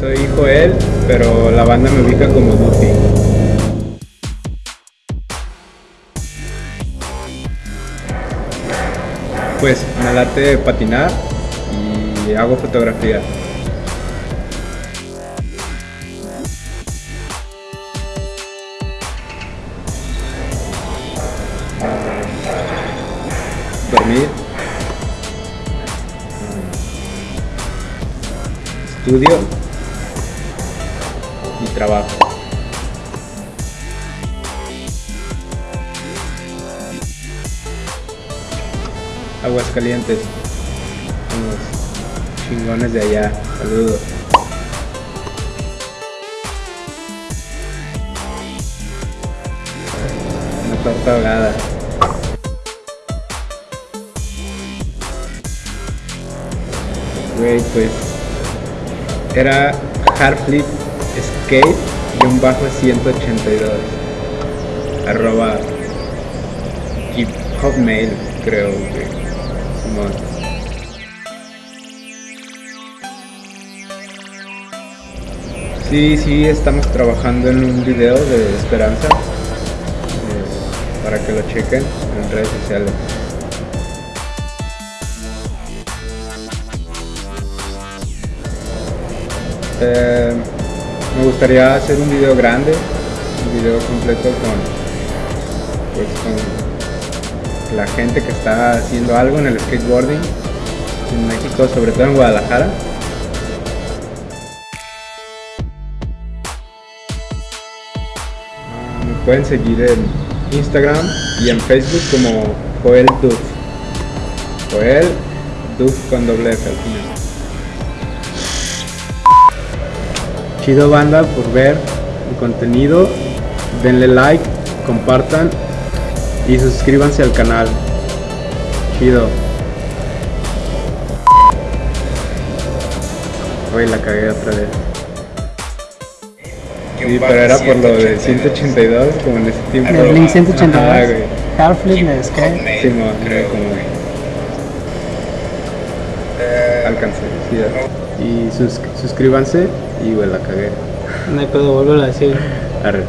Soy Joel, pero la banda me ubica como Duffy. Pues me late patinar y hago fotografía. Dormir. Estudio mi trabajo. Aguascalientes, los chingones de allá, saludos. Una torta dorada. Güey, pues era hard flip skate-182 arroba hotmail creo que Simón. Sí, sí, estamos trabajando en un video de esperanza para que lo chequen en redes sociales. Eh, me gustaría hacer un video grande, un video completo con, pues, con la gente que está haciendo algo en el skateboarding en México, sobre todo en Guadalajara. Ah, Me pueden seguir en Instagram y en Facebook como Joel Duff. Joel Duff con doble F al final. Chido banda por ver el contenido. Denle like, compartan y suscríbanse al canal. Chido. Hoy la cagué otra vez. Sí, pero era por lo de 182, como en ese tiempo. El Blink 182. Ajá, güey. Half-Flip de Skate. Sí, no, creo como alcancé. sí, ya. y sus- suscríbanse y güey la cagué. No hay pedo, vuelvo a decir. Arre.